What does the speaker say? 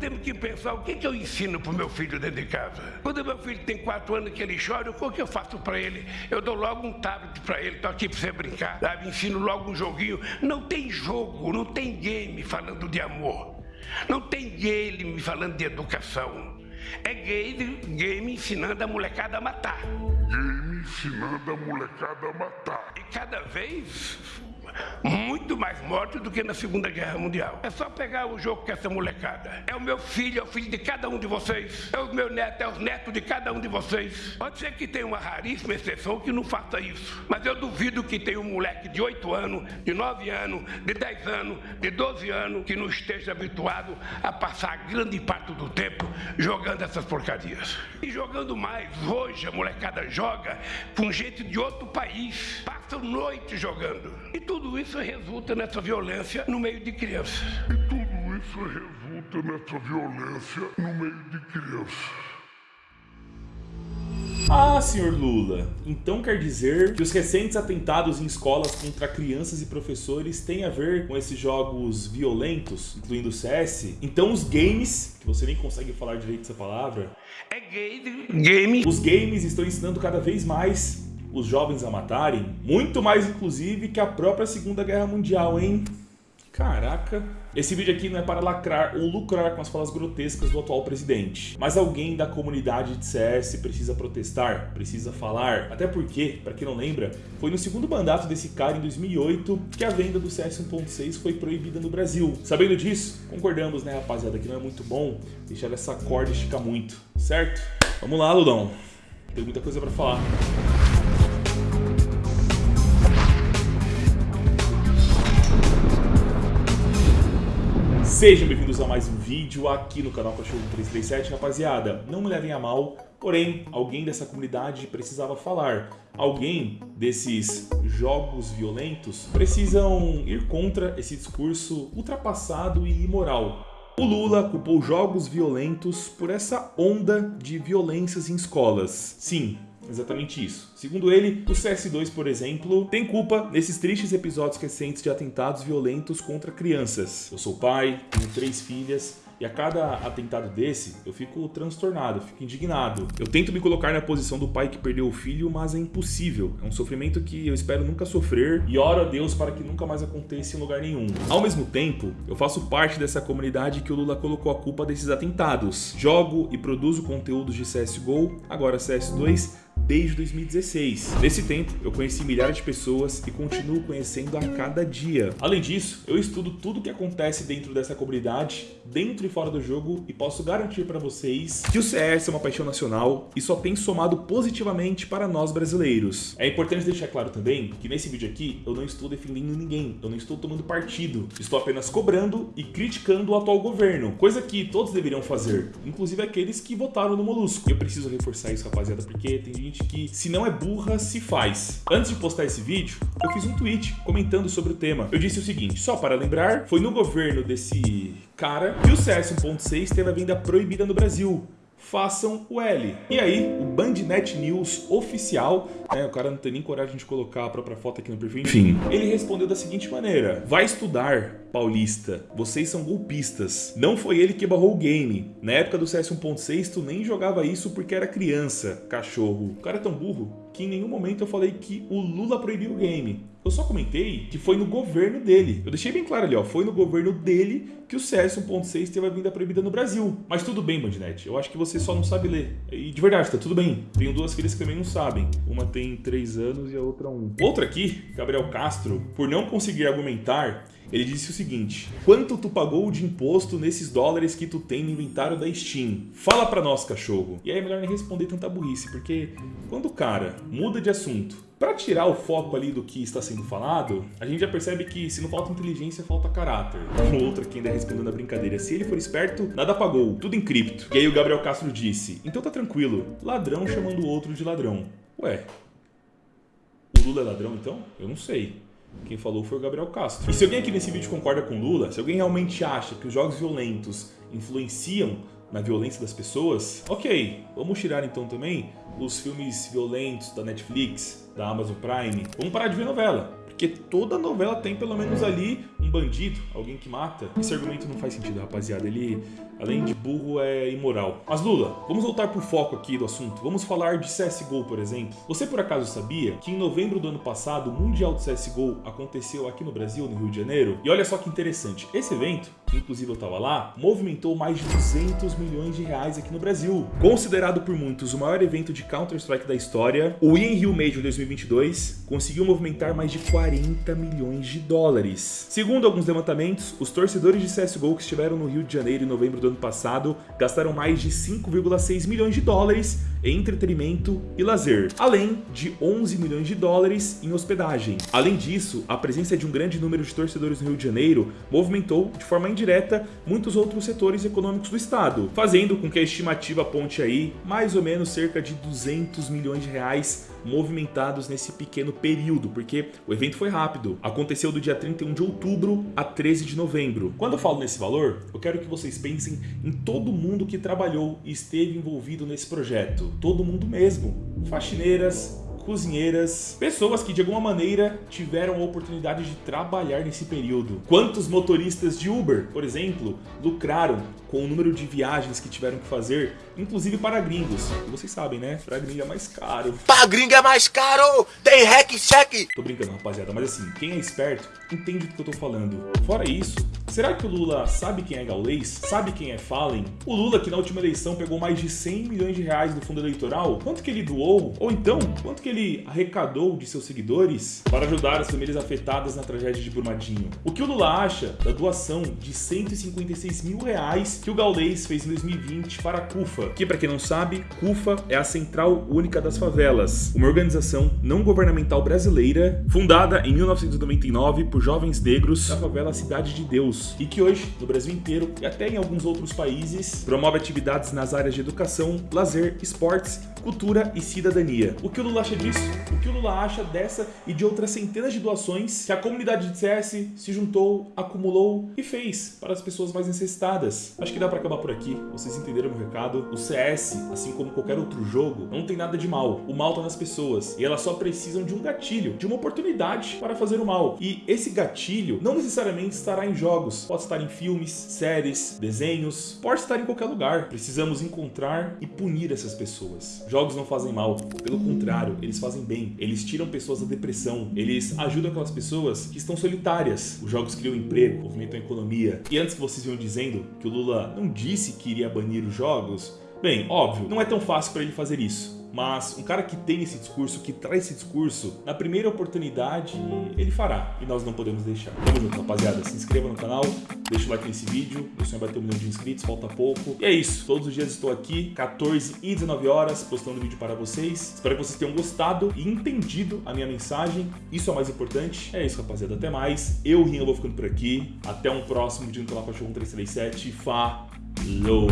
temos que pensar o que, que eu ensino pro meu filho dentro de casa. Quando meu filho tem quatro anos que ele chora, o que eu faço para ele? Eu dou logo um tablet para ele, tô aqui para você brincar. Sabe? Ensino logo um joguinho. Não tem jogo, não tem game falando de amor. Não tem game falando de educação. É game, game ensinando a molecada a matar. Game ensinando a molecada a matar. E cada vez muito mais mortos do que na Segunda Guerra Mundial. É só pegar o jogo com essa molecada. É o meu filho, é o filho de cada um de vocês. É o meu neto, é os netos de cada um de vocês. Pode ser que tenha uma raríssima exceção que não faça isso. Mas eu duvido que tenha um moleque de 8 anos, de 9 anos, de 10 anos, de 12 anos, que não esteja habituado a passar grande parte do tempo jogando essas porcarias. E jogando mais, hoje a molecada joga com gente de outro país. Passam noite jogando. E tudo tudo isso resulta nessa violência no meio de crianças. E tudo isso resulta nessa violência no meio de crianças. Ah, senhor Lula, então quer dizer que os recentes atentados em escolas contra crianças e professores têm a ver com esses jogos violentos, incluindo o CS? Então os games, que você nem consegue falar direito essa palavra... É game... game... Os games estão ensinando cada vez mais os jovens a matarem, muito mais inclusive que a própria Segunda Guerra Mundial, hein? Caraca. Esse vídeo aqui não é para lacrar ou lucrar com as falas grotescas do atual presidente. Mas alguém da comunidade de CS precisa protestar, precisa falar. Até porque, para quem não lembra, foi no segundo mandato desse cara, em 2008, que a venda do CS 1.6 foi proibida no Brasil. Sabendo disso, concordamos, né, rapaziada, que não é muito bom deixar essa corda esticar muito, certo? Vamos lá, Ludão. Tem muita coisa para falar. Sejam bem-vindos a mais um vídeo aqui no canal Cachorro 337, rapaziada. Não me levem a mal, porém, alguém dessa comunidade precisava falar. Alguém desses jogos violentos precisam ir contra esse discurso ultrapassado e imoral. O Lula culpou jogos violentos por essa onda de violências em escolas. Sim, exatamente isso. Segundo ele, o CS2, por exemplo, tem culpa nesses tristes episódios recentes de atentados violentos contra crianças. Eu sou pai, tenho três filhas, e a cada atentado desse, eu fico transtornado, fico indignado. Eu tento me colocar na posição do pai que perdeu o filho, mas é impossível. É um sofrimento que eu espero nunca sofrer e oro a Deus para que nunca mais aconteça em lugar nenhum. Ao mesmo tempo, eu faço parte dessa comunidade que o Lula colocou a culpa desses atentados. Jogo e produzo conteúdos de CSGO, agora CS2, desde 2016. Nesse tempo, eu conheci milhares de pessoas e continuo conhecendo a cada dia. Além disso, eu estudo tudo o que acontece dentro dessa comunidade, dentro e fora do jogo, e posso garantir para vocês que o CS é uma paixão nacional e só tem somado positivamente para nós brasileiros. É importante deixar claro também que nesse vídeo aqui eu não estou defendendo ninguém, eu não estou tomando partido, estou apenas cobrando e criticando o atual governo, coisa que todos deveriam fazer, inclusive aqueles que votaram no Molusco. Eu preciso reforçar isso, rapaziada, porque tem gente que se não é burra, se faz. Antes de postar esse vídeo, eu fiz um tweet comentando sobre o tema. Eu disse o seguinte, só para lembrar, foi no governo desse cara que o CS 1.6 teve a venda proibida no Brasil façam o L. E aí, o Bandnet News oficial, né, o cara não tem nem coragem de colocar a própria foto aqui no perfil, enfim, ele respondeu da seguinte maneira, vai estudar, paulista, vocês são golpistas, não foi ele que barrou o game, na época do CS 1.6 tu nem jogava isso porque era criança, cachorro, o cara é tão burro que em nenhum momento eu falei que o Lula proibiu o game. Eu só comentei que foi no governo dele. Eu deixei bem claro ali, ó, foi no governo dele que o CS 1.6 teve a vinda proibida no Brasil. Mas tudo bem, Bandnet, eu acho que você só não sabe ler. E de verdade, tá tudo bem. Tenho duas filhas que também não sabem. Uma tem 3 anos e a outra 1. Outra aqui, Gabriel Castro, por não conseguir argumentar, ele disse o seguinte, quanto tu pagou de imposto nesses dólares que tu tem no inventário da Steam? Fala pra nós, cachorro. E aí é melhor nem responder tanta burrice, porque quando o cara muda de assunto para tirar o foco ali do que está sendo falado, a gente já percebe que se não falta inteligência, falta caráter. Um outro aqui ainda respondendo a brincadeira, se ele for esperto, nada pagou, tudo em cripto. E aí o Gabriel Castro disse, então tá tranquilo, ladrão chamando o outro de ladrão. Ué, o Lula é ladrão então? Eu não sei. Quem falou foi o Gabriel Castro. E se alguém aqui nesse vídeo concorda com Lula, se alguém realmente acha que os jogos violentos influenciam na violência das pessoas, ok, vamos tirar então também os filmes violentos da Netflix, da Amazon Prime, vamos parar de ver novela Porque toda novela tem pelo menos ali um bandido, alguém que mata. Esse argumento não faz sentido, rapaziada. Ele, além de burro, é imoral. Mas Lula, vamos voltar pro foco aqui do assunto. Vamos falar de CSGO, por exemplo. Você por acaso sabia que em novembro do ano passado o Mundial do CSGO aconteceu aqui no Brasil, no Rio de Janeiro? E olha só que interessante, esse evento, que inclusive eu tava lá, movimentou mais de 200 milhões de reais aqui no Brasil. Considerado por muitos o maior evento de Counter-Strike da história, o In Rio Major 2022 conseguiu movimentar mais de 40 milhões de dólares. Segundo alguns levantamentos, os torcedores de CSGO que estiveram no Rio de Janeiro em novembro do ano passado gastaram mais de 5,6 milhões de dólares em entretenimento e lazer, além de 11 milhões de dólares em hospedagem. Além disso, a presença de um grande número de torcedores no Rio de Janeiro movimentou de forma indireta muitos outros setores econômicos do estado, fazendo com que a estimativa aponte aí mais ou menos cerca de 200 milhões de reais movimentados nesse pequeno período, porque o evento foi rápido. Aconteceu do dia 31 de outubro a 13 de novembro. Quando eu falo nesse valor, eu quero que vocês pensem em todo mundo que trabalhou e esteve envolvido nesse projeto. Todo mundo mesmo. Faxineiras, cozinheiras, pessoas que de alguma maneira tiveram a oportunidade de trabalhar nesse período. Quantos motoristas de Uber, por exemplo, lucraram com o número de viagens que tiveram que fazer, inclusive para gringos. E vocês sabem, né? Para gringo é mais caro. Para gringo é mais caro! Tem hack check! Tô brincando, rapaziada, mas assim, quem é esperto entende do que eu tô falando. Fora isso, será que o Lula sabe quem é Gaulês? Sabe quem é Fallen? O Lula que na última eleição pegou mais de 100 milhões de reais do fundo eleitoral? Quanto que ele doou? Ou então, quanto que ele arrecadou de seus seguidores para ajudar as famílias afetadas na tragédia de Brumadinho? O que o Lula acha da doação de 156 mil reais que o Gaulês fez em 2020 para a CUFA? Que para quem não sabe, CUFA é a Central Única das Favelas, uma organização não governamental brasileira fundada em 1999 por jovens negros da favela Cidade de Deus e que hoje, no Brasil inteiro e até em alguns outros países, promove atividades nas áreas de educação, lazer, esportes, cultura e cidadania. O que o Lula acha disso? O que o Lula acha dessa e de outras centenas de doações que a comunidade de CS se juntou, acumulou e fez para as pessoas mais necessitadas? Acho que dá para acabar por aqui. Vocês entenderam o recado? O CS, assim como qualquer outro jogo, não tem nada de mal. O mal tá nas pessoas e elas só precisam de um gatilho, de uma oportunidade para fazer o mal. E esse gatilho não necessariamente estará em jogos, pode estar em filmes, séries, desenhos, pode estar em qualquer lugar. Precisamos encontrar e punir essas pessoas. Jogos não fazem mal, pelo contrário, eles fazem bem. Eles tiram pessoas da depressão, eles ajudam aquelas pessoas que estão solitárias. Os jogos criam emprego, movimentam a economia. E antes que vocês venham dizendo que o Lula não disse que iria banir os jogos, bem, óbvio, não é tão fácil para ele fazer isso. Mas um cara que tem esse discurso, que traz esse discurso, na primeira oportunidade, ele fará. E nós não podemos deixar. Tamo junto, rapaziada. Se inscreva no canal, deixa o like nesse vídeo. Meu sonho é bater um milhão de inscritos, falta pouco. E é isso. Todos os dias estou aqui, 14 e 19 horas, postando vídeo para vocês. Espero que vocês tenham gostado e entendido a minha mensagem. Isso é o mais importante. É isso, rapaziada. Até mais. Eu, Rinha, vou ficando por aqui. Até um próximo vídeo no canal Cachorro 1337. Falou!